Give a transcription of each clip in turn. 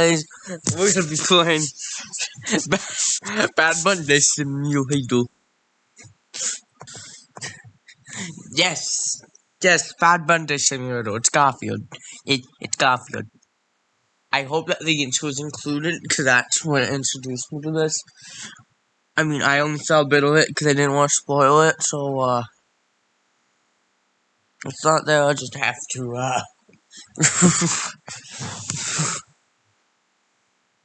Guys, we're gonna be playing Bad, Monday Simulator. Yes, yes, Bad Monday Simulator. It's Garfield. It, it's Garfield. I hope that the intro is included because that's what introduced me to this. I mean, I only saw a bit of it because I didn't want to spoil it, so uh, it's not there. I just have to uh.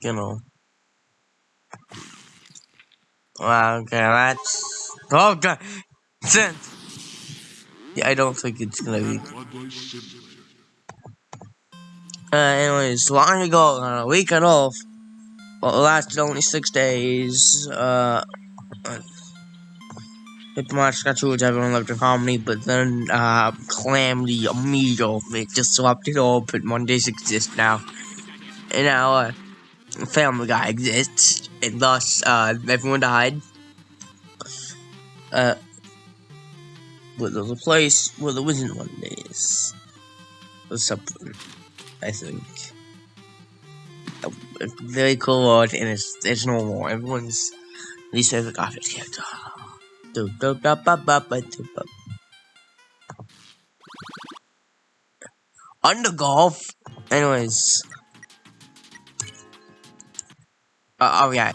you know. Okay, that's. Oh god! Sense! Yeah, I don't think it's gonna be. Uh, anyways, long ago, on a week and off, well, it lasted only six days. Uh, Mario got which everyone lived in harmony, but then, uh, Calamity immediately disrupted all but Mondays exist now. And now, uh, Family Guy exists, and thus, uh, everyone died. Uh, but there's a place where there wasn't Mondays. Or something, I think. A very cool world, and it's, it's normal. Everyone's least favorite graphic character. Under golf. Anyways. Uh, oh yeah,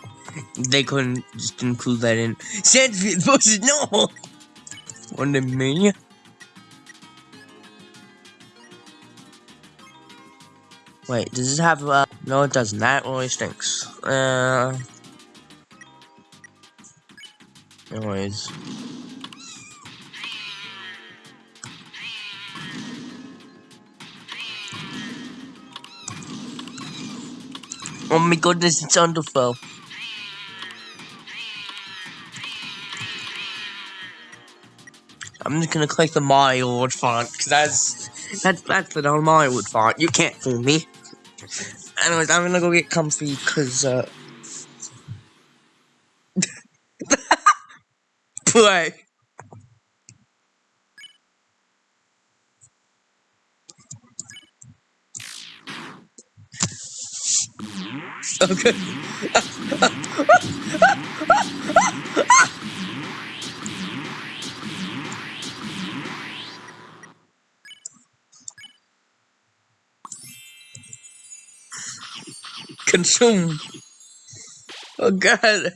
they couldn't just include that in. Sandfield versus no. What a me? Wait, does this have uh? No, it doesn't. That really stinks. Uh. Anyways. Oh my goodness, it's wonderful. I'm just gonna click the Mario wood font because that's that's that's the Mario wood font. You can't fool me. Anyways, I'm gonna go get comfy because uh. Consume. Oh god.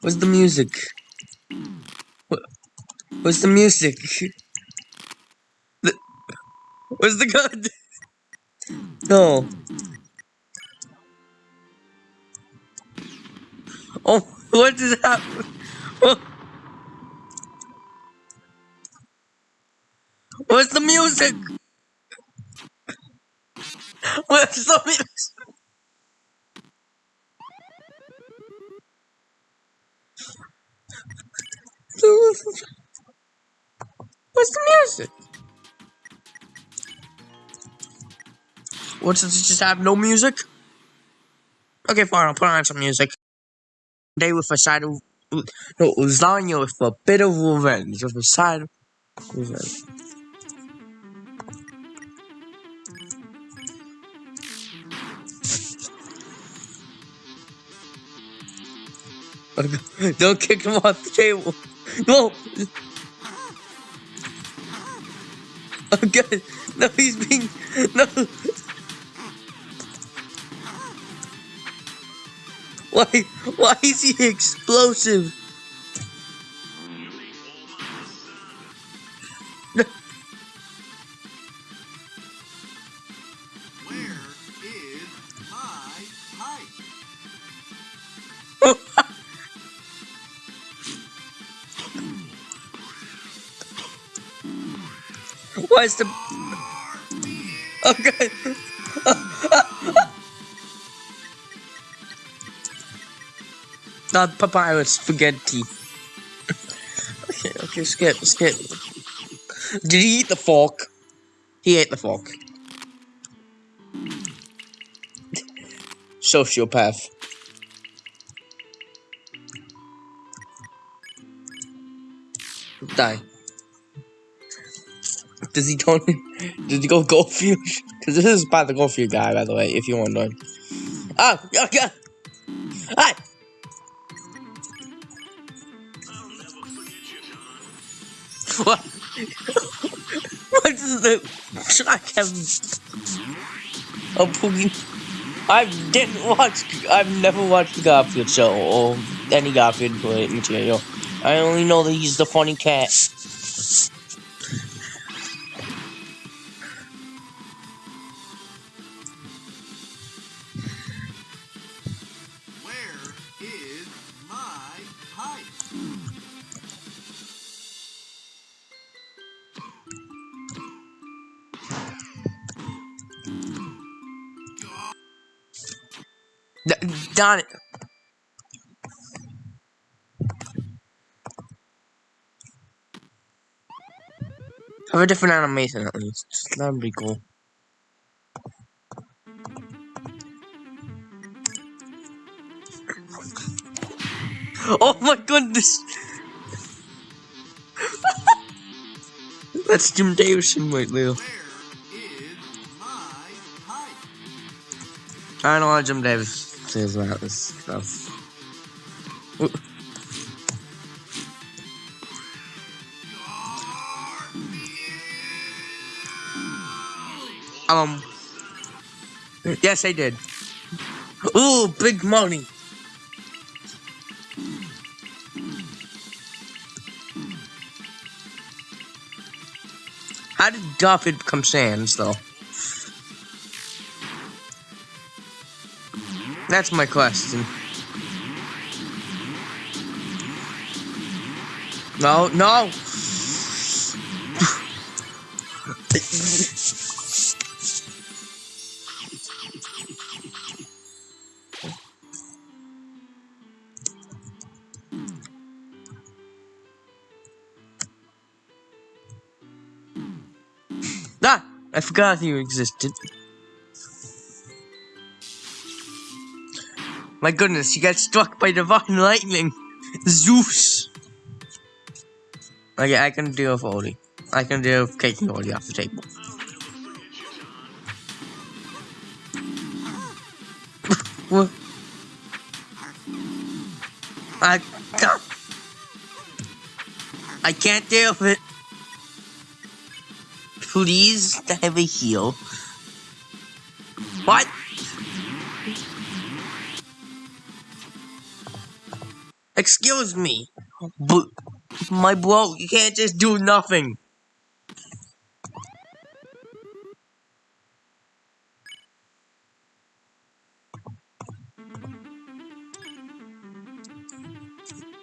Where's the music? Where's the music? The, where's the gun? No. Oh, what is happening? Oh. Where's the music? Where's the music? Where's the music? What does it just have no music? Okay, fine, I'll put on some music. Day with a side of no lasagna with a bit of revenge, with a side of revenge. Don't kick him off the table. No. Okay. No, he's being no. Why? Why is he explosive? Where is my pipe? Why is the okay? Not papyrus spaghetti. okay, okay, skip, skip. Did he eat the fork? He ate the fork. Sociopath. Die. Does he go? Does he go Goldfish? Because this is about the Garfield guy, by the way, if you're wondering. Oh, ah, yeah, yeah. track have a? I didn't watch. I've never watched the Garfield show or any Garfield material. I only know that he's the funny cat. Have a different animation at least. That'd be cool. Oh my goodness! That's Jim Davison right there. I don't know what Jim Davis says about this stuff. Um. Yes, I did. Ooh, big money. How did Garfield become Sans, though? That's my question. No, no. Forgot you existed. My goodness, you got struck by divine lightning. Zeus. Okay, I can deal with Odie. I can deal with taking Odie off the table. what? I can't. I can't deal with it. Please have a heal. What? Excuse me, but my bro, you can't just do nothing.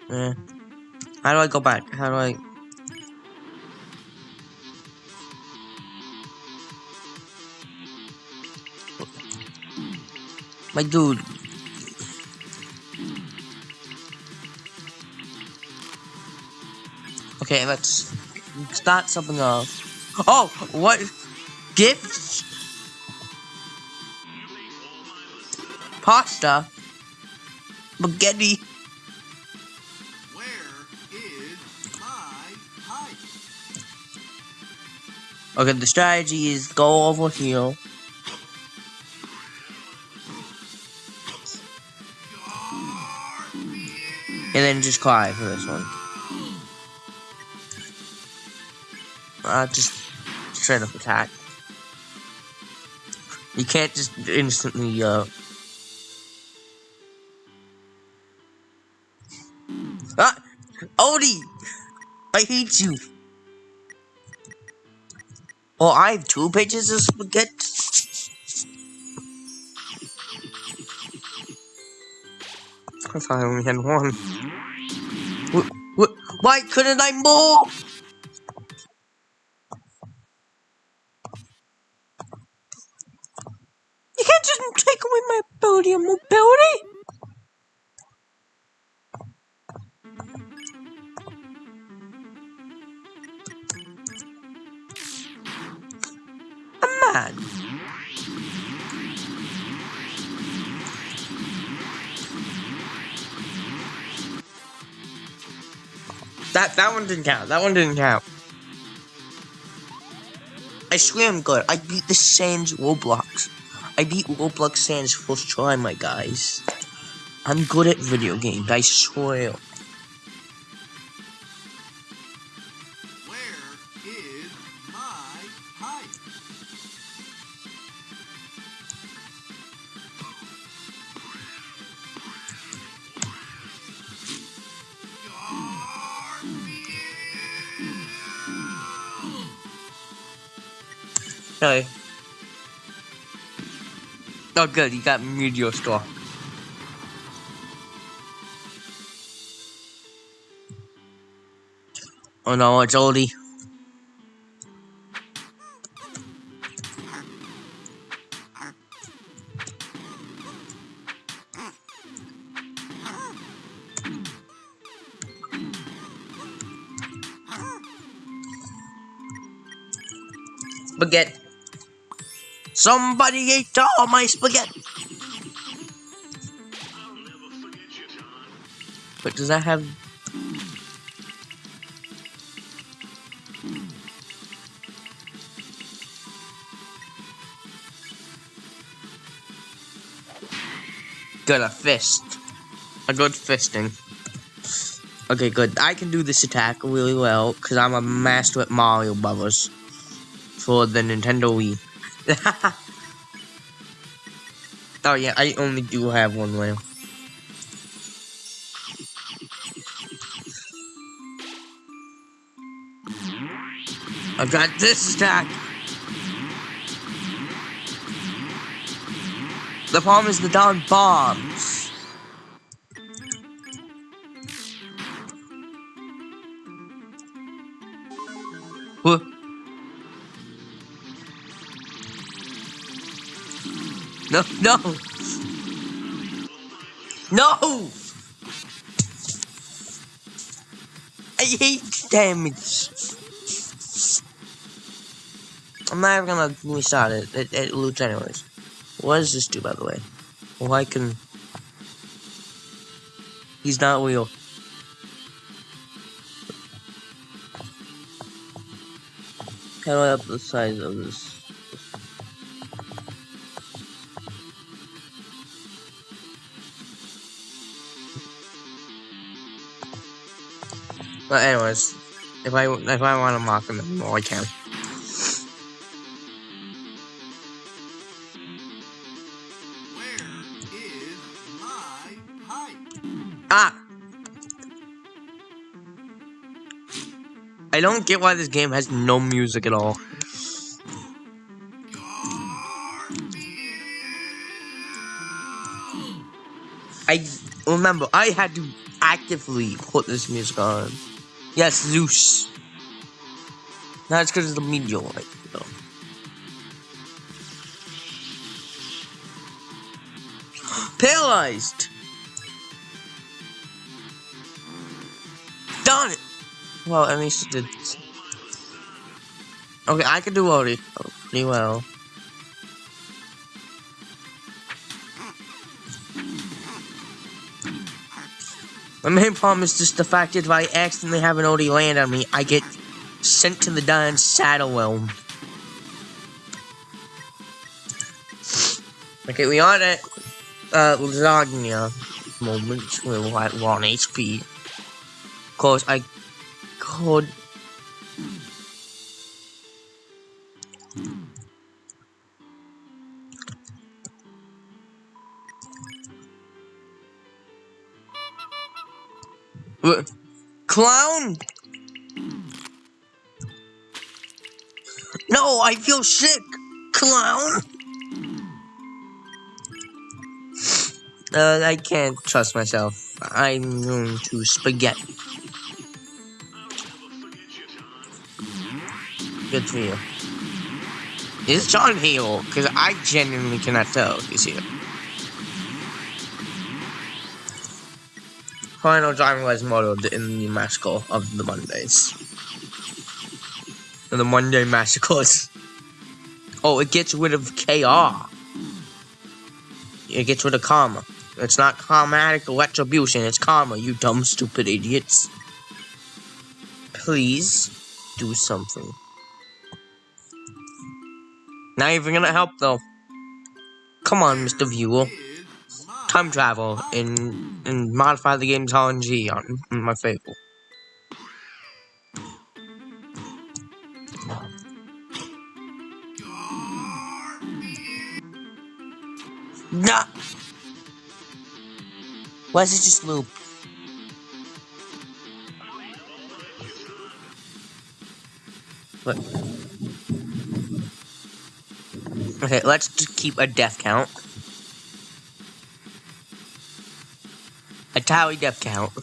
Eh. How do I go back? How do I? My dude. Okay, let's start something else. Oh, what? Gifts? Pasta? Spaghetti? Where is my pipe? Okay, the strategy is go over here. And then just cry for this one. Uh, just straight up attack. You can't just instantly, uh... Ah! Odie! I hate you! Oh, I have two pages of spaghetti? I thought I only had one. Why couldn't I move? That that one didn't count. That one didn't count. I swear I'm good. I beat the Sans Roblox. I beat Roblox Sans first try, my guys. I'm good at video games, I swear. Oh good, you got Meteor Star. Oh no, it's oldie. Somebody ate all my spaghetti. But does that have Got a fist. A good fisting. Okay, good. I can do this attack really well because I'm a master at Mario Brothers for the Nintendo Wii. oh yeah, I only do have one way. I've got this attack. The problem is the darn bombs. No, no. No! I hate damage. I'm not even gonna restart it. It, loots anyways. What does this do, by the way? Why can... He's not real. How do I up the size of this? But anyways, if I if I want to mock him more, I can. Ah! I don't get why this game has no music at all. I remember I had to actively put this music on. Yes, Zeus. That's because of the meteorite, though. Paralyzed. Done it. Well, at least it did. Okay, I can do already pretty oh, well. My main problem is just the fact that if I accidentally have an Odie land on me, I get sent to the Dian Saddle Realm. Okay, we are at uh, lasagna moment where we're at 1 HP. Of course, I could. Clown? No, I feel sick. Clown? Uh, I can't trust myself. I'm going to spaghetti. Good for you. Is John here? Because I genuinely cannot tell if he's here. Final driving was modeled in the massacre of the Mondays. The Monday massacres. Oh, it gets rid of KR. It gets rid of karma. It's not karmatic retribution, it's karma, you dumb, stupid idiots. Please do something. Not even gonna help though. Come on, Mr. Viewer. Time travel and and modify the game's RNG on my favor. Nah. Why does it just loop? What? Okay, let's keep a death count. A tally death count.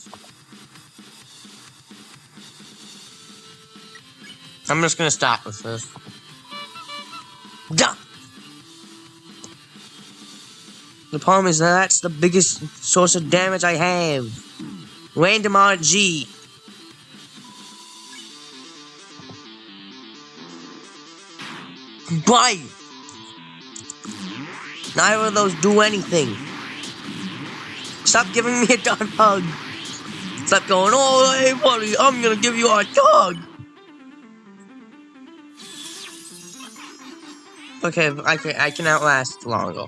I'm just gonna stop with this. The problem is that that's the biggest source of damage I have. Random RG. Why? Neither of those do anything. Stop giving me a dog hug. Stop going, oh, hey, buddy, I'm gonna give you a dog. Okay, I can, I can outlast longer.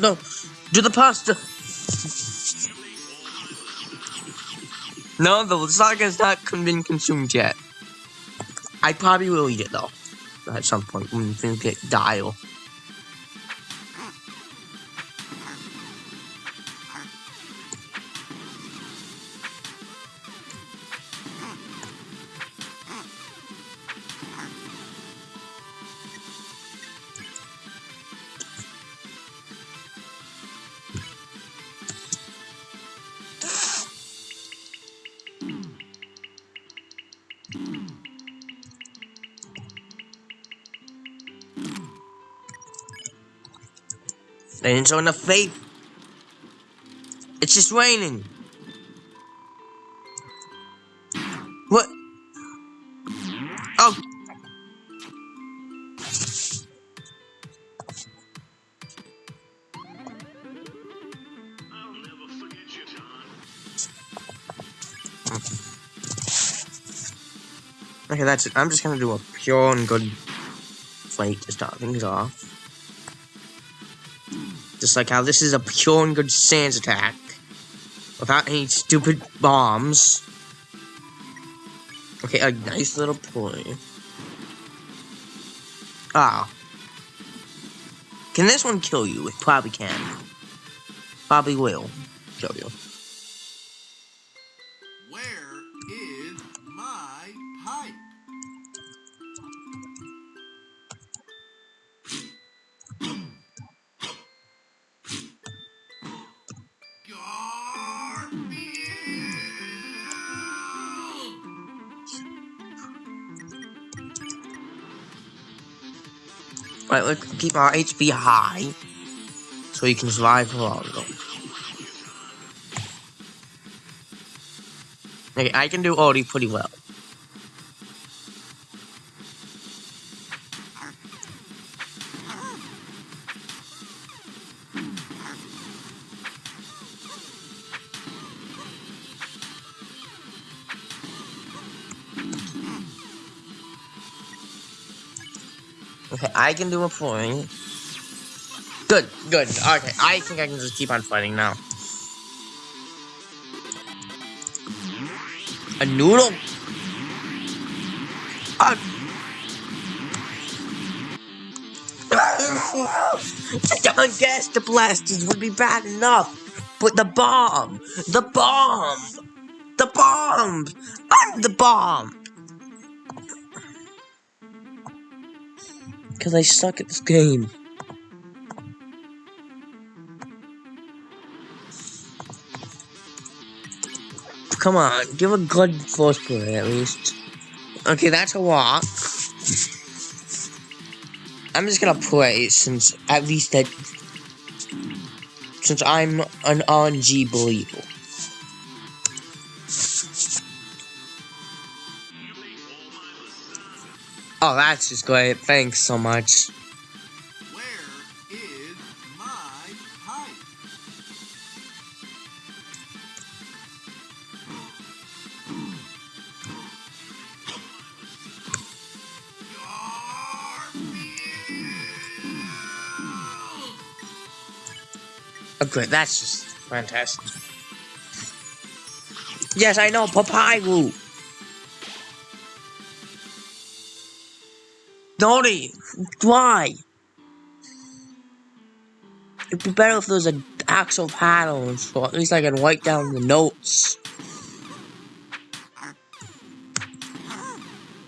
No, do the pasta. No, the saga's not been consumed yet. I probably will eat it though, at some point when things get dire. Didn't show enough faith. It's just raining. What? Oh. Okay, that's it. I'm just gonna do a pure and good fight to start things off. Just like how this is a pure and good Sans attack. Without any stupid bombs. Okay, a nice little play. Ah. Can this one kill you? It probably can. Probably will kill you. Let's keep our HP high. So you can survive longer. Okay, I can do Odie pretty well. I can do a point. Good, good. Okay, I think I can just keep on fighting now. A noodle? Ah. A... the ungaster blasters would be bad enough, but the bomb, the bomb, the bomb, I'm the bomb. Because I suck at this game. Come on, give a good first play at least. Okay, that's a walk. I'm just gonna play since at least that since I'm an RNG believer. Oh, that's just great. Thanks so much. Where is my height? Oh. That's just fantastic. Yes, I know. Papyrus. Donnie, why? It'd be better if there was an actual paddle, so at least I can write down the notes.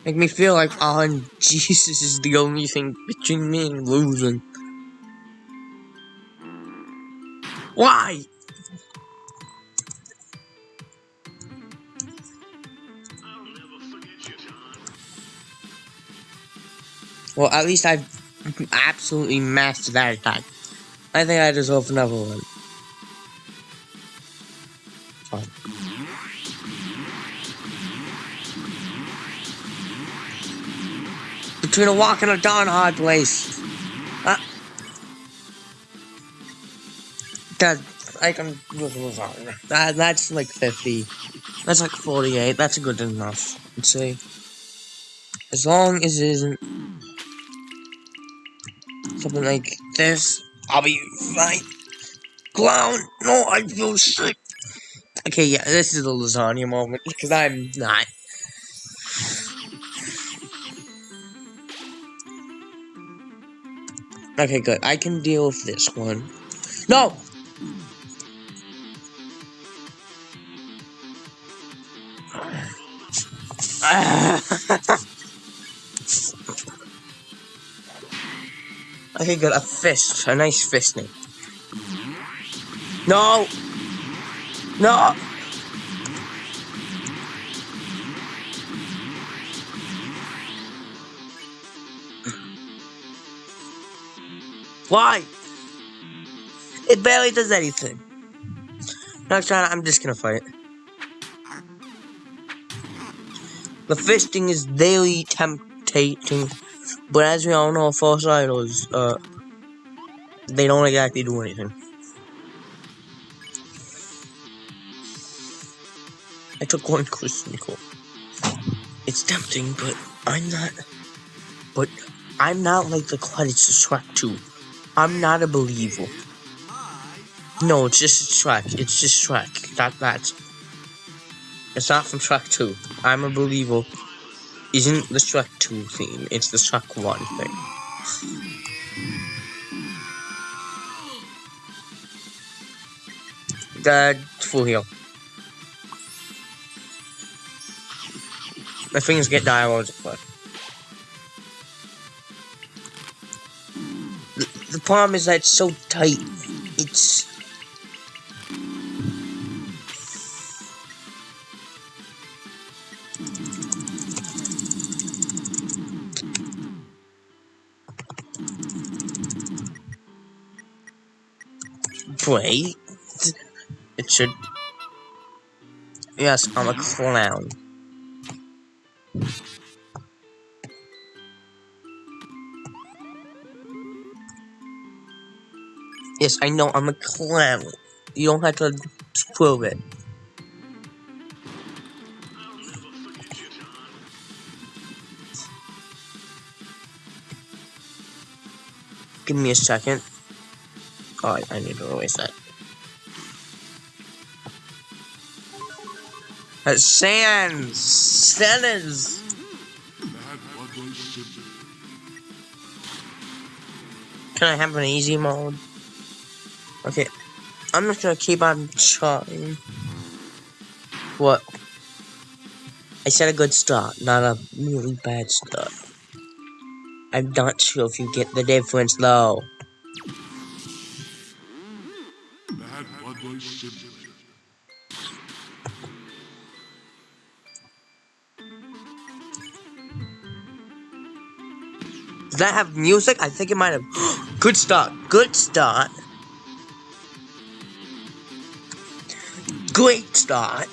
Make me feel like, oh, Jesus is the only thing between me and losing. Why? Well, at least I've absolutely mastered that attack. I think I deserve another one. Fine. Between a walk and a darn hard place. Uh, that I can. That that's like fifty. That's like forty-eight. That's good enough. I'd say. As long as it isn't something like this, I'll be fine. Clown, no, I feel sick. Okay, yeah, this is the lasagna moment because I'm not. Okay, good. I can deal with this one. No! Ah. Okay, good. A fist. A nice fisting. No! No! Why? It barely does anything. Next time, I'm just gonna fight. The fisting is very tempting, but as we all know, false idols, uh, they don't exactly do anything. I took one core. It's tempting, but I'm not. But I'm not like the credits to Shrek 2. I'm not a believer. No, it's just Shrek. It's just Shrek. That that's. It's not from Shrek 2. I'm a believer. Isn't the Shrek 2 theme? It's the Shrek 1 thing. The full heal. My fingers get dialogues, but the, the problem is that it's so tight. It's Wait. It should. Yes, I'm a clown. Yes, I know I'm a clown. You don't have to prove it. Give me a second. Oh, I, need to erase that. That's! Sans! Can I have an easy mode? Okay. I'm just gonna keep on trying. What? I said a good start, not a really bad start. I'm not sure if you get the difference though. That have music? I think it might have. Good start. Good start. Great start.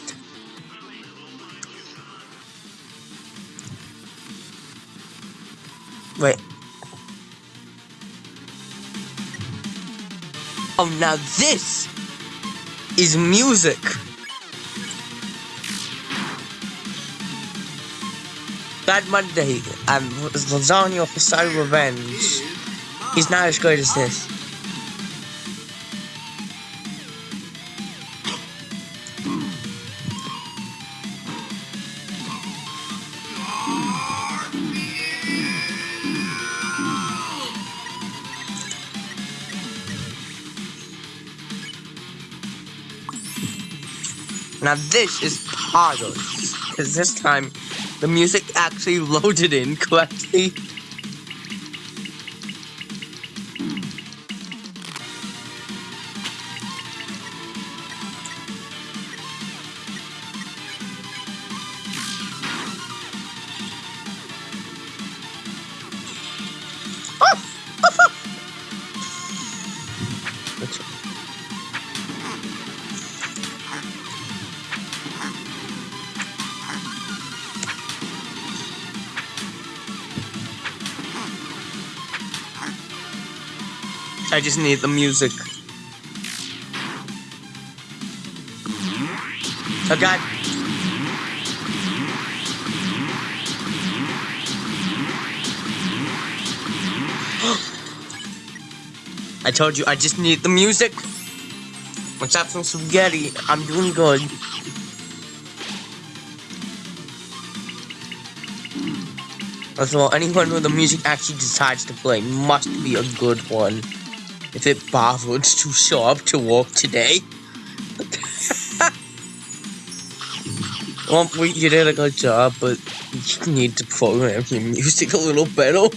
Wait. Oh, now this is music. Bad Monday and Lasagna for Side Revenge. He's not as good as this. Now this is harder, because this time the music actually loaded in correctly. Just need the music. God. I told you I just need the music. Let's have some spaghetti. I'm doing good. First of all, anyone who the music actually decides to play must be a good one. If it bothered to show up to work today. well, we- you did a good job, but you need to program your music a little better.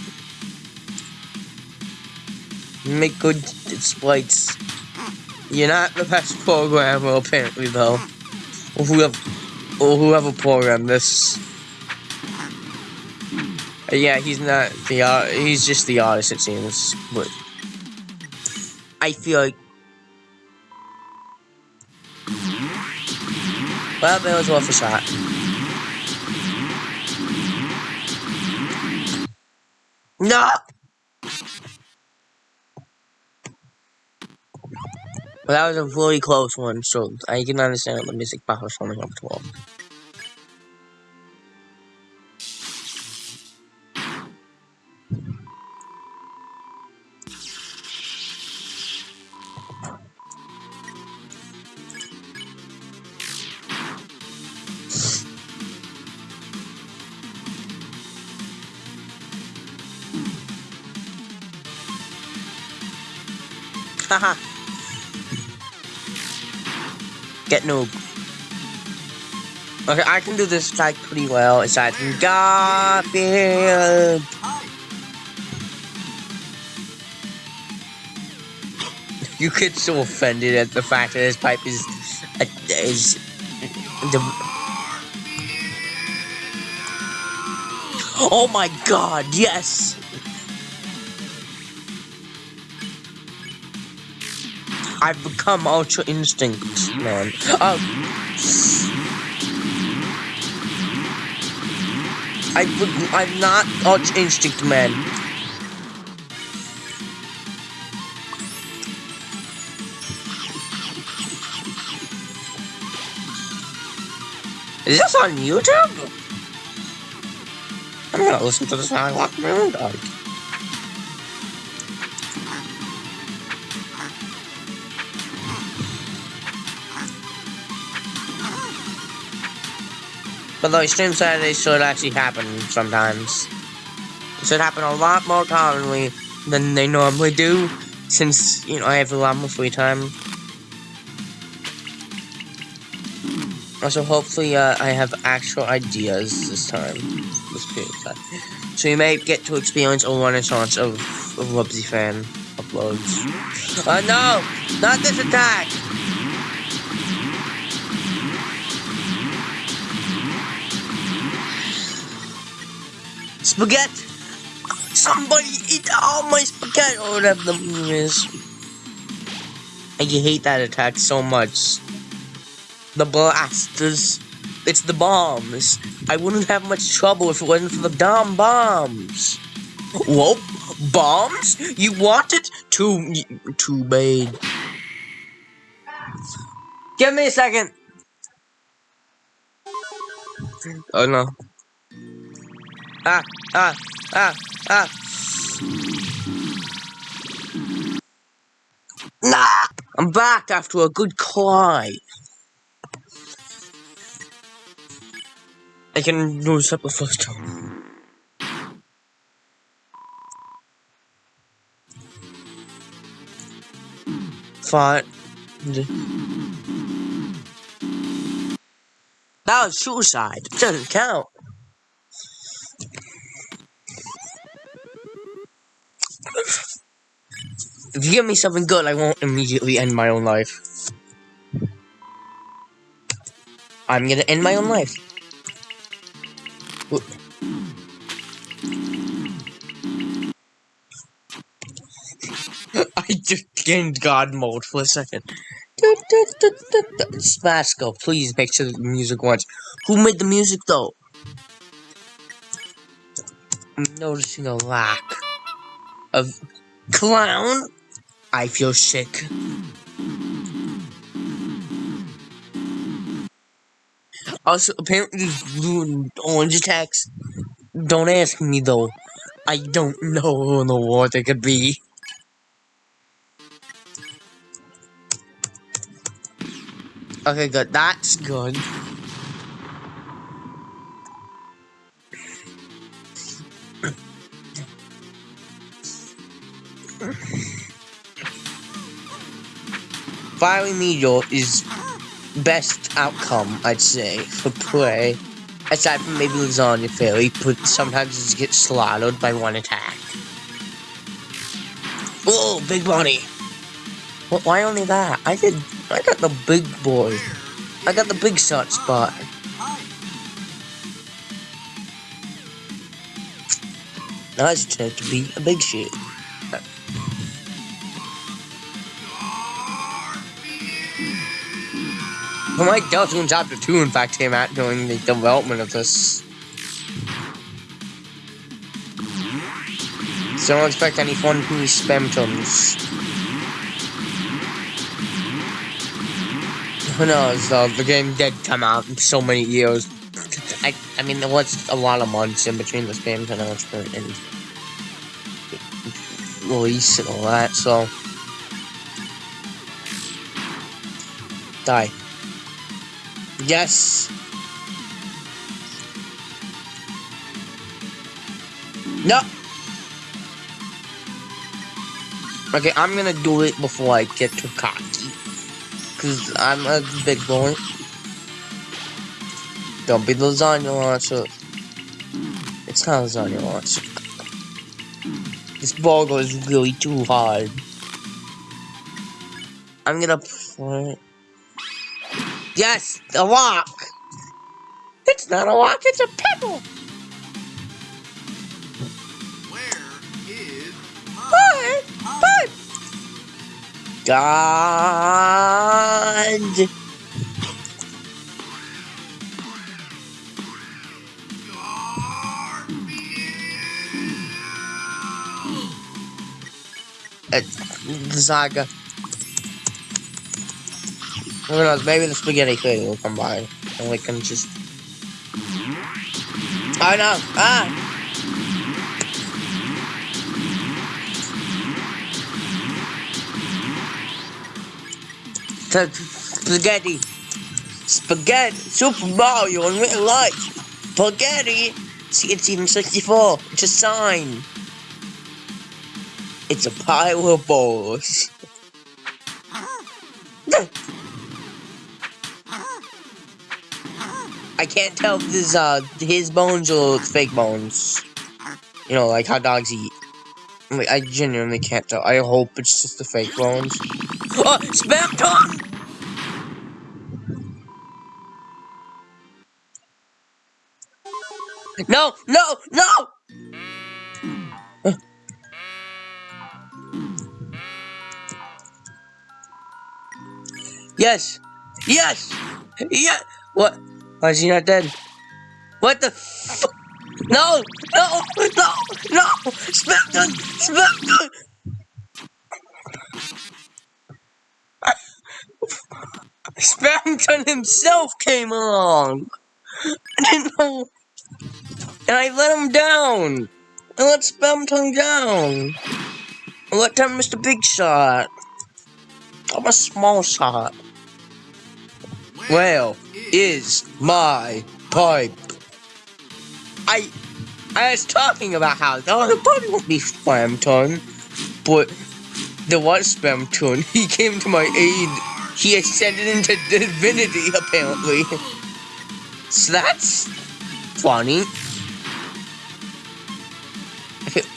Make good sprites. You're not the best programmer, apparently, though. Or whoever, programmed this. Uh, Yeah, he's not the art. He's just the artist, it seems. But I feel like. Well, that was worth a shot. No. Well, that was a really close one, so I can understand the music box was only up to 12. Get noob. Okay, I can do this like pretty well. It's like. Hi. You get so offended at the fact that his pipe is uh, is the. Oh my god! Yes. I've become Ultra Instinct, man. Oh. I, I'm not Ultra Instinct, man. Is this on YouTube? I'm gonna listen to this now. I lock my But though stream Saturdays should actually happen sometimes. It should happen a lot more commonly than they normally do, since, you know, I have a lot more free time. Also, hopefully, uh, I have actual ideas this time. This of time. So you may get to experience a renaissance of, of Wubsy fan uploads. Uh, no! Not this attack! Spaghetti! Somebody eat all my spaghetti! Oh, or whatever the is. I hate that attack so much. The blasters. It's the bombs. I wouldn't have much trouble if it wasn't for the damn bombs. Whoa, bombs? You want it? Too, too bad. Give me a second. Oh no. Ah, ah, ah, ah. Nah! I'm back after a good cry. I can this up the first time. Fine. That was suicide. Doesn't count. If you give me something good, I won't immediately end my own life. I'm gonna end my own life. I just gained God mode for a second. Go, please make sure the music once. Who made the music though? I'm noticing a lack of clown. I feel sick. Also, apparently, blue and orange attacks. Don't ask me though. I don't know who in the world they could be. Okay, good. That's good. Fire Meteor is best outcome, I'd say, for play. Aside from maybe Lasagna Fairy, but sometimes it gets slaughtered by one attack. Whoa, big bunny! What, why only that? I did. I got the big boy. I got the big shot spot. Turned to be a big shit. Well, Mike Deltarune Chapter 2, in fact, came out during the development of this. So don't expect any fun new spam. Who knows, the game did come out in so many years. I, I mean, there was a lot of months in between the spam announcement and release and all that, so... Die. Yes! No! Okay, I'm gonna do it before I get too cocky. Cause I'm a big boy. Don't be lasagna launcher. It's not lasagna launcher. This ball goes really too hard. I'm gonna play. Yes, a rock. It's not a rock, it's a pebble. Where is But, height? God. Zaga. Who knows? Maybe the spaghetti thing will come by, and we can just. Oh no! Ah! Spaghetti. Spaghetti. Super Mario in real life. Spaghetti. See, it's even 64. It's a sign. It's a pile of balls. I can't tell if this is uh, his bones or fake bones. You know, like how dogs eat. I genuinely can't tell. I hope it's just the fake bones. Oh, Spamton! No, no, no! Yes, yes, Yeah. What? Why is he not dead? What the? F no! No! No! No! Spamton! Spamton! Spamton himself came along. I didn't know. And I let him down. I let Spamton down. I let down Mr. Big Shot. I'm a small shot. Well, is my pipe. I I was talking about how the body won't be Spamton, but there was Spamton. He came to my aid. He ascended into divinity, apparently. So that's funny.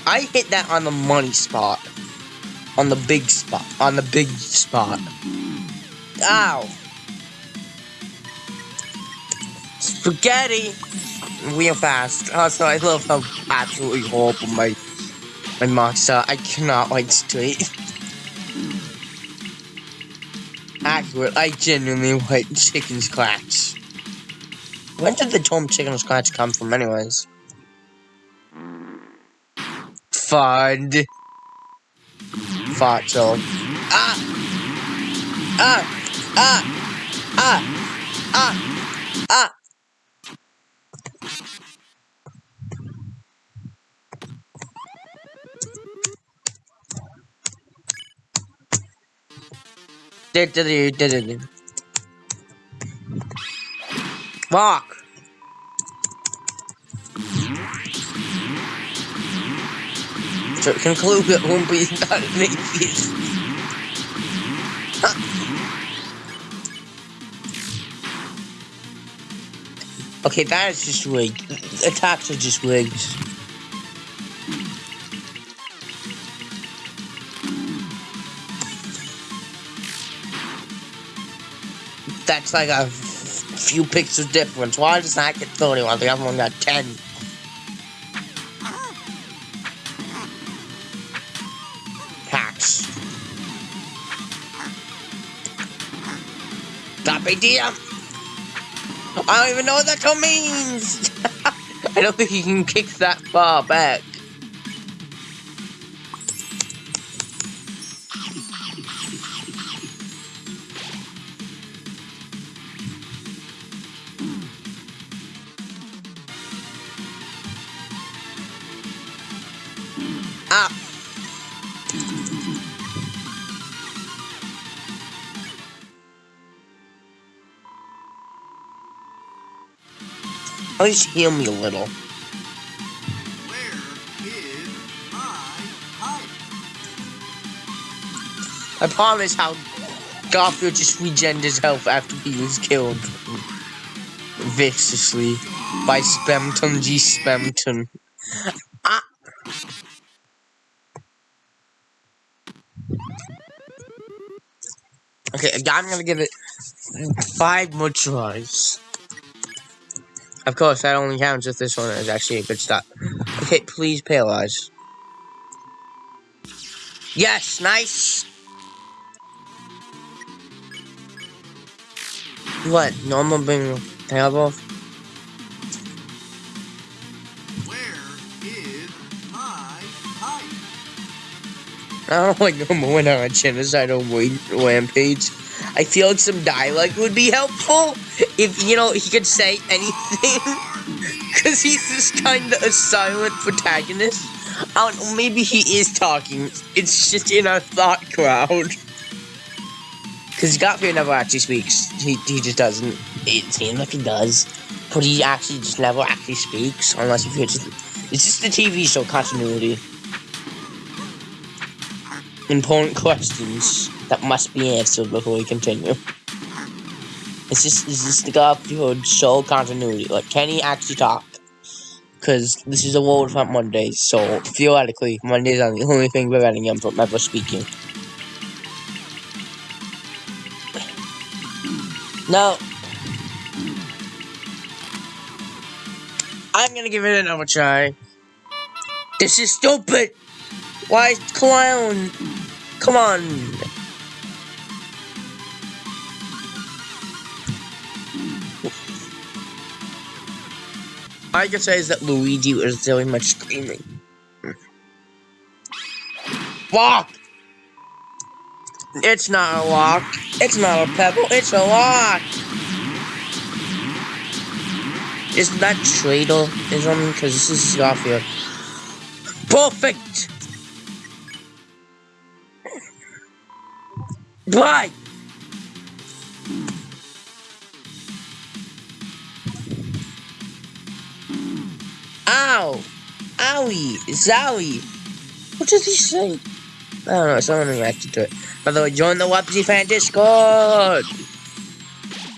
I hit that on the money spot. On the big spot. On the big spot. Ow. Spaghetti! Real fast. Also, I love how absolutely horrible my my marks are. I cannot wait to eat. Accurate. I genuinely write chicken scratch. Where did the term chicken scratch come from, anyways? Fud. Fart joke. Ah! Ah! Ah! Ah! Ah! Ah! Fuck. To conclude that Lumpy is not okay, that is just rigged. Attacks are just rigged. That's like a few pixels difference. Why does that get 31? The other one got 10. Hacks. Top idea. I don't even know what that means. I don't think you can kick that far back. At least heal me a little. I promise how Garfield just regened his health after he was killed viciously by Spamton G. Spamton. Ah. Okay, I'm gonna give it five more tries. Of course, that only counts if this one is actually a good start. Okay, please paralyze. Yes, nice. What? Normal being terrible? Where is my pipe? I don't like normal went on a genocidal rampage. I feel like some dialogue would be helpful if, you know, he could say anything. Because he's this kind of a silent protagonist. I don't know, maybe he is talking. It's just in our thought crowd. Because Garfield never actually speaks. He, he just doesn't. It seems like he does. But he actually just never actually speaks. Unless if just, it's just the TV show continuity. Important questions that must be answered before we continue. It's just, is this the Garfield show continuity? Like, can he actually talk? Because this is a World Front Monday, so theoretically, Mondays are the only thing preventing him from ever speaking. No. I'm gonna give it another try. This is stupid! Why, clown? Come on. I can say is that Luigi was very much screaming. Walk! It's not a lock. It's not a pebble. It's a lock. Isn't that Tradeism? Because this is Garfield. Perfect! Why? Ow! Owie! Zowie! What does he say? I don't know, someone reacted to it. By the way, join the Wapsy Fan Discord!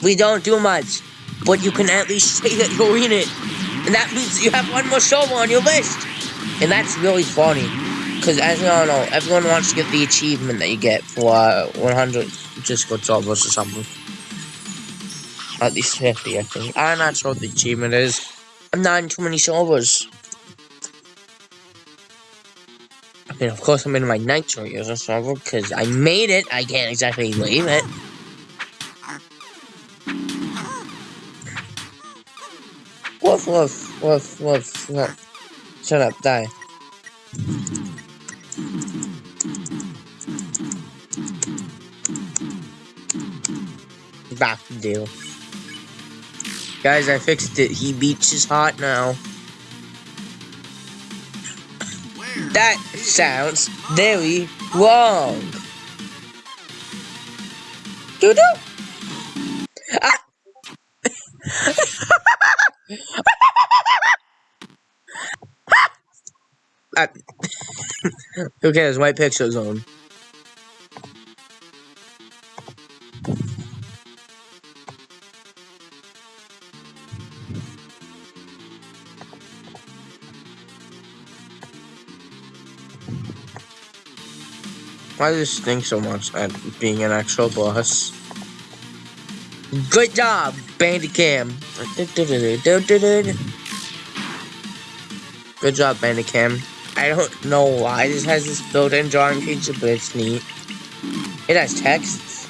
We don't do much, but you can at least say that you're in it. And that means you have one more show on your list. And that's really funny. Because as you all know, everyone wants to get the achievement that you get for uh, 100 Discord servers or something. At least 50, I think. I'm not sure what the achievement is. I'm not in too many servers. I mean, of course, I'm in my Nitro user server because I made it. I can't exactly leave it. Woof, woof, woof, woof, woof. Shut up, die. Back to deal. Guys, I fixed it. He beats is hot now. That sounds very wrong. Doo doo. Ah. Ah. Who cares? White pixel zone. Why does this stink so much at being an actual boss? Good job, Bandicam. Good job, Bandicam. I don't know why this has this built-in drawing feature, but it's neat. It has texts.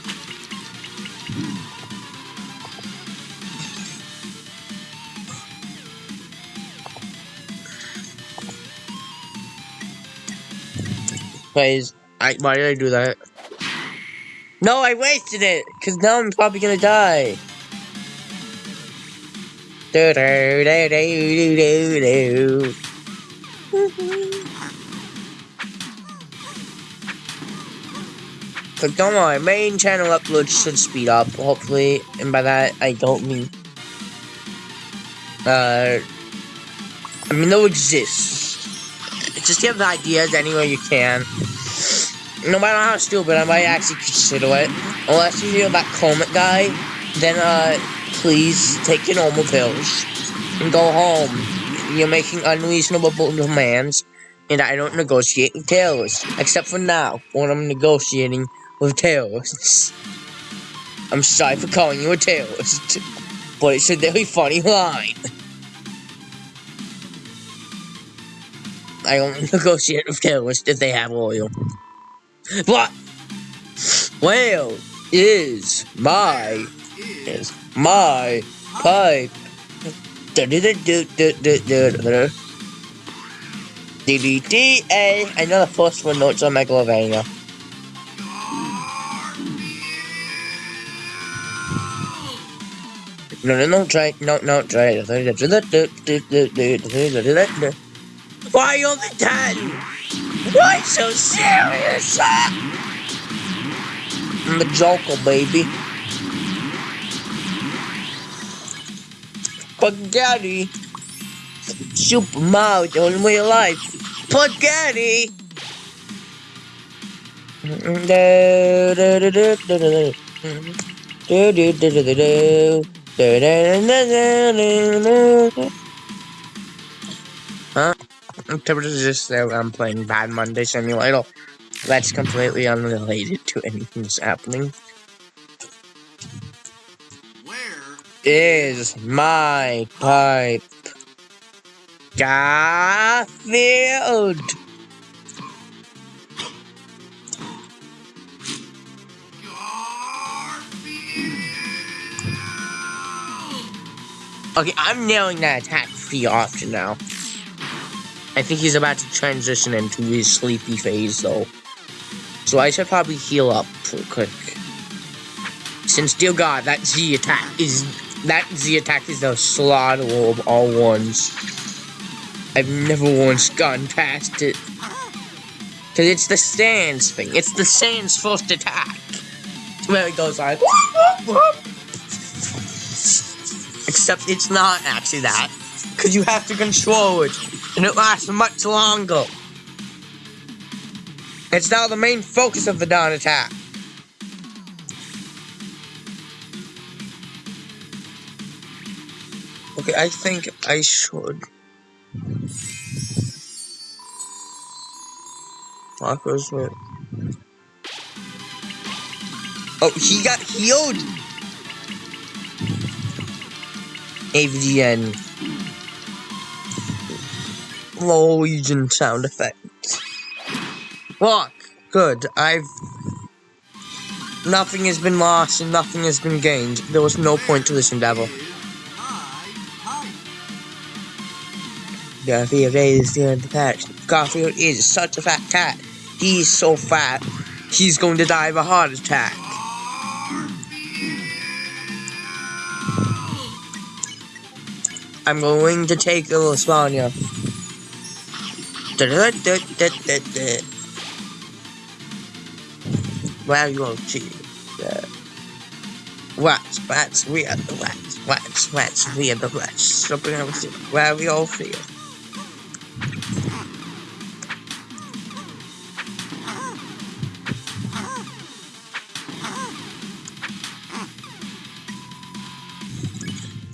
Please. I, why did I do that? No, I wasted it! Because now I'm probably gonna die. Do do do do do do do. So don't worry, main channel uploads should speed up, hopefully, and by that I don't mean uh I mean they'll exist. Just give the ideas anywhere you can. No matter how stupid, I might actually consider it. Unless you hear that Comet guy, then uh please take your normal pills and go home. You're making unreasonable demands, and I don't negotiate with terrorists. Except for now, when I'm negotiating with terrorists. I'm sorry for calling you a terrorist, but it's a very funny line. I only negotiate with terrorists if they have oil. What? Whale is my is my pipe. D-D-D-A. I know the first one notes on Megalovania. No, no, no, try, no, no, try. Why only 10? Why so serious? I'm the Joker, baby. Spaghetti. Super the only way alive. Spaghetti. Huh? Temperature is just there. I'm playing Bad Monday Simulator. That's completely unrelated to anything that's happening. where Is my pipe Garfield? Garfield Okay, I'm nailing that attack pretty often now. I think he's about to transition into his sleepy phase, though. So I should probably heal up real quick. Since, dear God, that Z attack is... That Z attack is the slaughter of all ones. I've never once gone past it. Because it's the Sans thing. It's the Sans first attack. Where it goes like... Except it's not actually that. Because you have to control it. And it lasts much longer. It's now the main focus of the dawn attack. Okay, I think I should. Marcos, wait. Oh, he got healed! AVGN. Low Legion sound effect. Walk! Good. I've. Nothing has been lost and nothing has been gained. There was no point to this endeavor. Garfield is the anti Garfield is such a fat cat. He's so fat, he's going to die of a heart attack. I'm going to take the Lasagna. Well, you'll see. Rats, rats, we are the rats. Rats, rats, we are the rats. Something else. Where we all feel.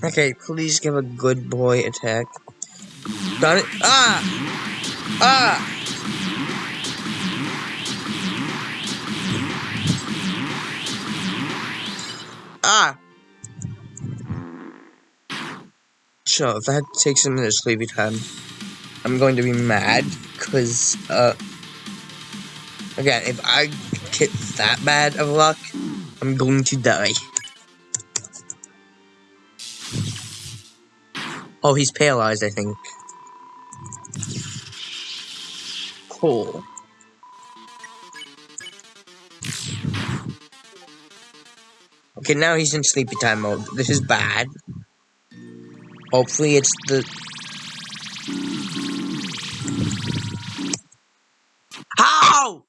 Okay, please give a good boy attack. Got it? Ah! Ah! Ah! Sure, if that takes a minute sleepy time, I'm going to be mad, because, uh, again, if I get that bad of luck, I'm going to die. Oh, he's paralyzed, I think. Cool. Okay, now he's in sleepy time mode. This is bad. Hopefully it's the... How?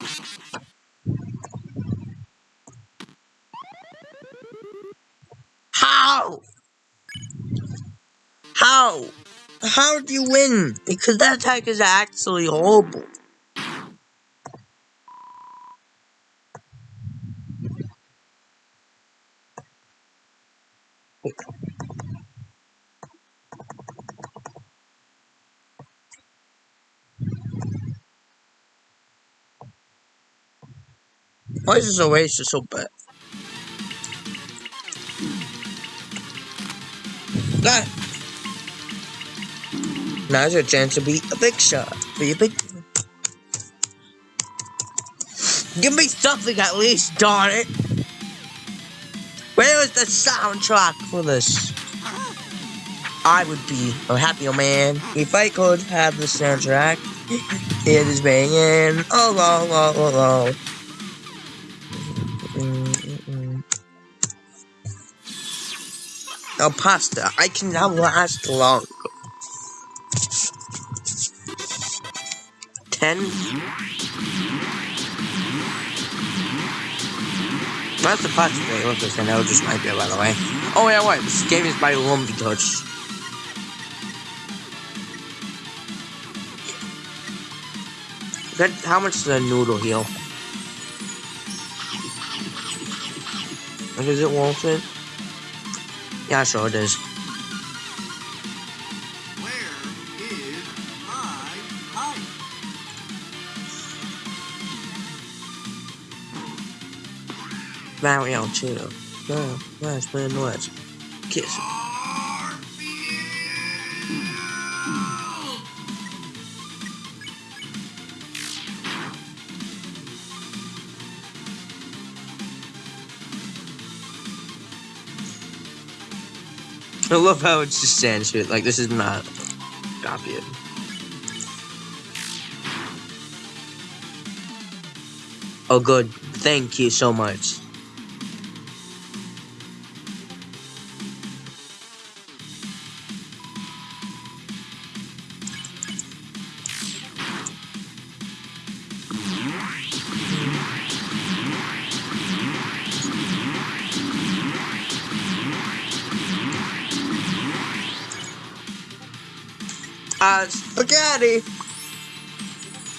How? How? How do you win? Because that attack is actually horrible. Why is this oasis so bad? Ah! Now's your chance to be a big shot. Be a big. Give me something at least, darn it! Where is the soundtrack for this? I would be a happier man if I could have the soundtrack. It is banging. Oh, oh, oh, oh, oh. Mm. Oh, pasta. I can now last long. Ten. That's the pasta thing. Look, this I know just might be by the way. Oh yeah, wait. This game is by Lumpy Touch. That how much does a noodle heal? Like, is it worth it? Yeah, sure it is. Mario too. No, last man was. Kiss. I love how it's just censored. Like this is not copyright. Oh, good. Thank you so much.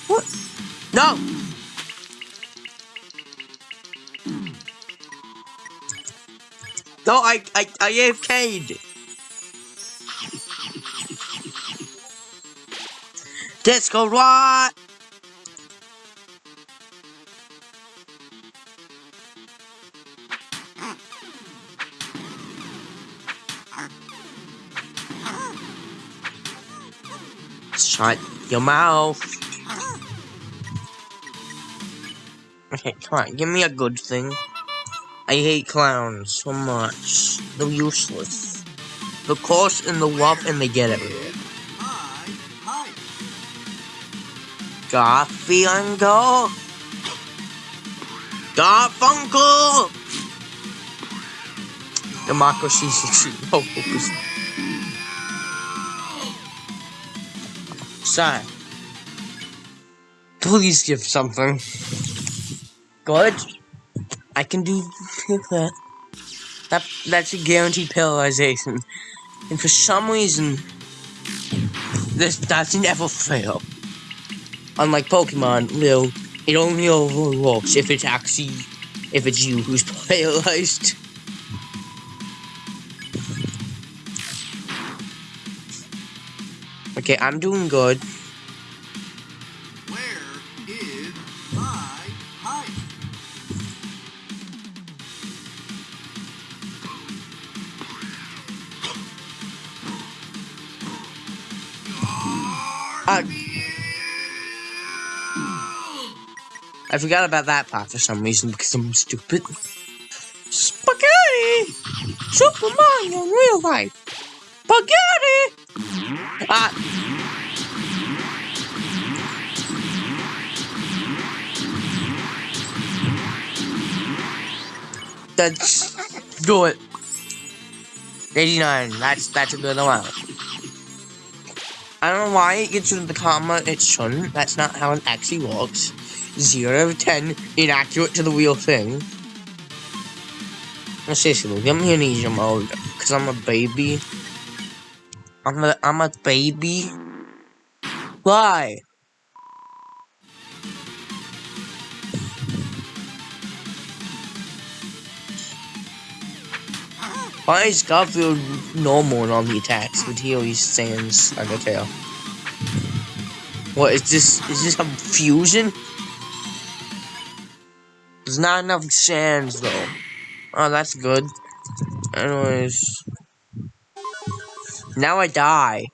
What? No. No, I, I, I AFK'd. Disco what? Shut your mouth. Okay, come on, give me a good thing. I hate clowns so much. They're useless. The cost and the love and they get everywhere. Garfunkel! Garfunkel! Democracy 64. sign. Please give something. Good. I can do that. that that's a guaranteed paralyzation. And for some reason, this doesn't ever fail. Unlike Pokemon, Lil, it only overlooks if it's actually if it's you who's paralyzed. Okay, I'm doing good. Where is my? Uh, I forgot about that part for some reason because I'm stupid. Spaghetti! Super Mario in real life! Spaghetti! Ah! That's do it. 89. That's that's a good amount. I don't know why it gets of the comma. It shouldn't. That's not how it actually works. Zero of ten, inaccurate to the real thing. Seriously, give me an easier mode, cause I'm a baby. I'm a I'm a baby. Why? Why is Garfield normal all the attacks, but he always stands like a tail? What is this? Is this a fusion? There's not enough sands though. Oh, that's good. Anyways, now I die.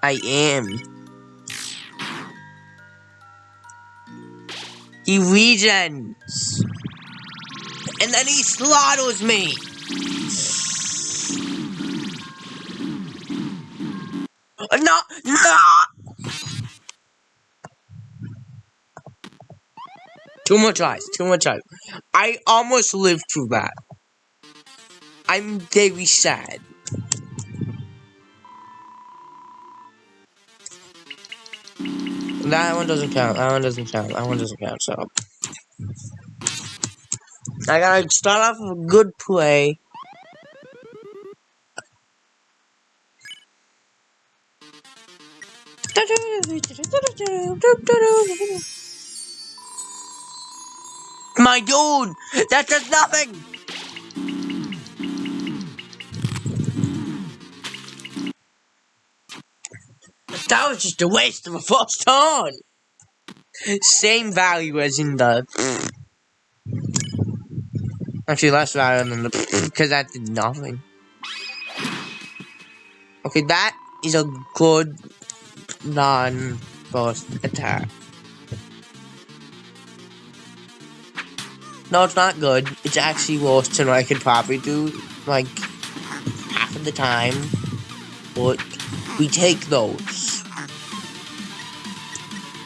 I am. He regens. And then he slaughters me. No, no. Too much ice, too much ice. I almost lived through that. I'm very sad. That one doesn't count. That one doesn't count. That one doesn't count. So I gotta start off with a good play. My dude, that does nothing. That was just a waste of a first turn. Same value as in the. Actually, less value than the. Because that did nothing. Okay, that is a good non first attack. No, it's not good. It's actually worse than I could probably do, like, half of the time. But we take those.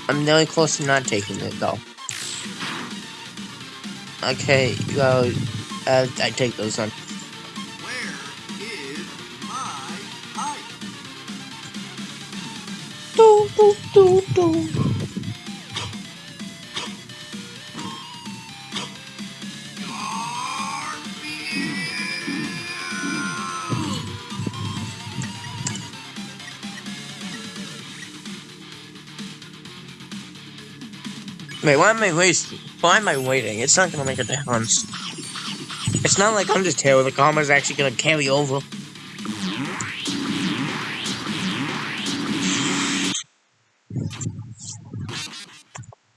I'm really close to not taking it, though. Okay, well, uh, I take those on. Where is my height? Do, do, do, do. Wait, why am I wasting? Why am I waiting? It's not gonna make a difference. It's not like Undertale where the comma's actually gonna carry over.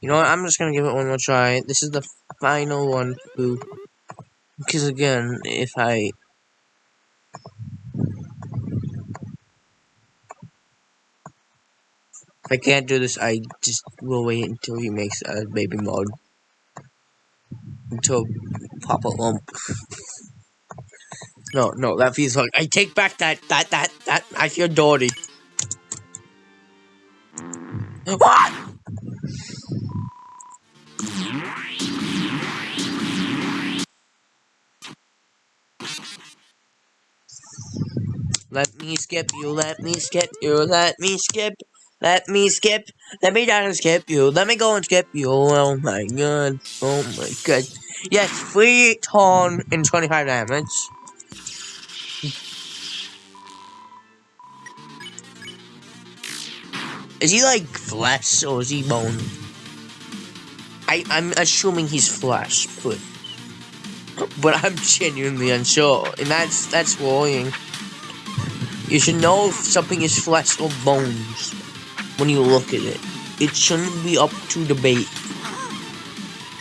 You know what? I'm just gonna give it one more try. This is the final one, boo. Because again, if I I can't do this, I just will wait until he makes a baby mode. Until Papa Lump. No, no, that feels like I take back that that that that I feel dirty. What? Let me skip you, let me skip you, let me skip, let me skip, let me down and skip you, let me go and skip you. Oh my god, oh my god. Yes, free ton and 25 damage. Is he like flesh or is he bone? I, I'm assuming he's flesh, but but I'm genuinely unsure, and that's that's worrying. You should know if something is flesh or bones when you look at it. It shouldn't be up to debate.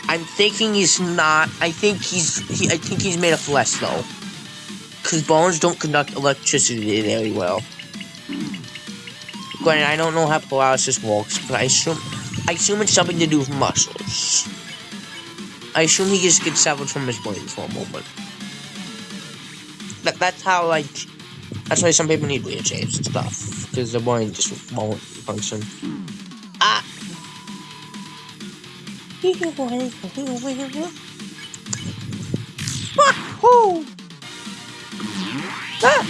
I'm thinking he's not. I think he's. He, I think he's made of flesh though, because bones don't conduct electricity very well. Granted, I don't know how paralysis works, but I assume I assume it's something to do with muscles. I assume he just gets severed from his brain for a moment. That that's how like that's why some people need shapes and stuff because the brain just won't function. Ah. Wahoo! Ah!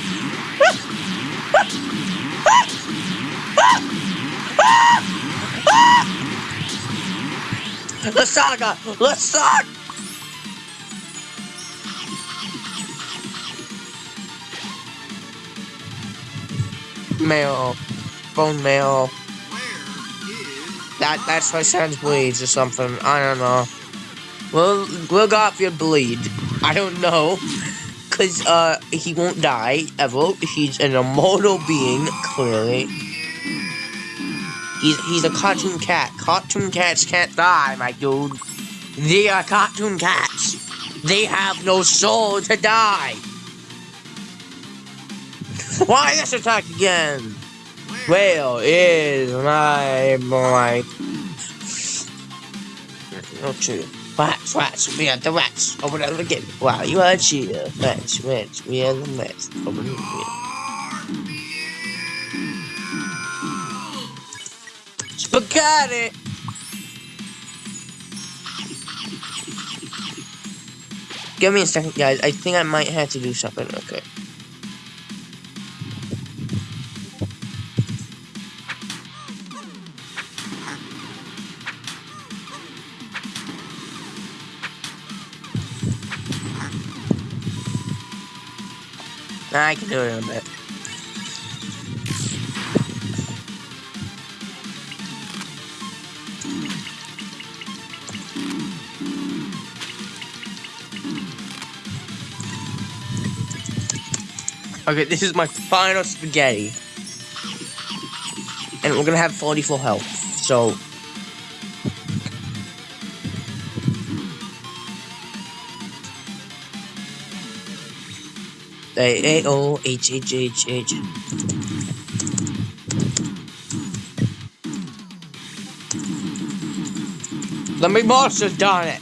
The saga! The saga! Mail. Bone mail. That that's why Sans bleeds or something. I don't know. Will Will Garfield bleed? I don't know. Cause uh he won't die ever. He's an immortal being, clearly. He's he's a cartoon cat. Cartoon cats can't die, my dude. They are cartoon cats. They have no soul to die. Why this attack again? Where is my boy? No true. Rats, rats, we are the rats. Over and over again. Wow, you are a cheater. Rats, rats, we are the rats. Over and over again. Spaghetti! Give me a second, guys. I think I might have to do something. Okay. I can do it in a bit. Okay, this is my final spaghetti. And we're gonna have 44 health, so... A A O H H H H. Let me has done it.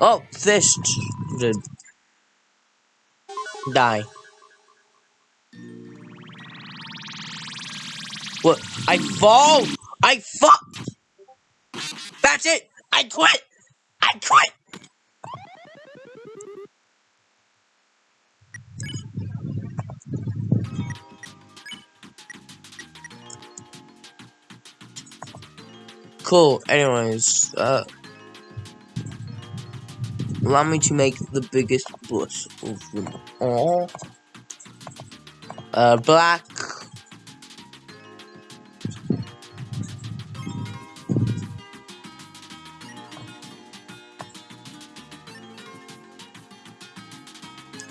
Oh, fish did die. What? I fall. I fall. That's it. I quit. I quit. Cool. Anyways, uh, allow me to make the biggest bush of them all. Uh, black.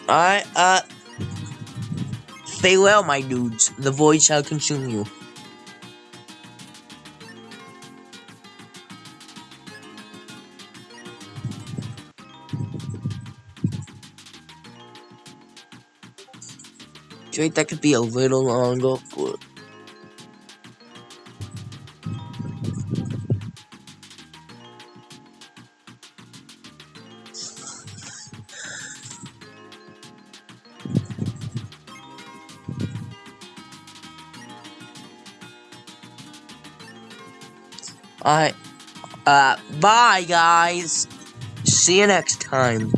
Alright, uh, farewell, my dudes. The void shall consume you. That could be a little longer? But Alright. Uh, bye, guys. See you next time.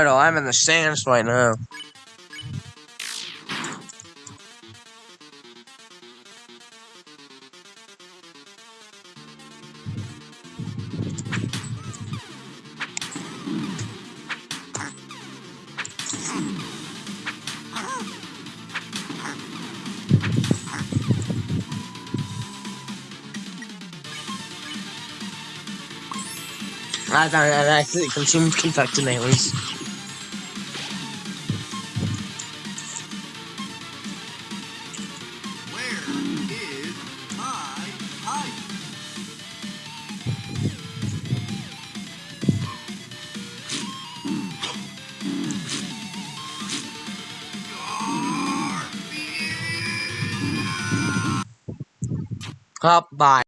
I know, I'm in the sands right now. I thought I actually consumed confected Up, bye.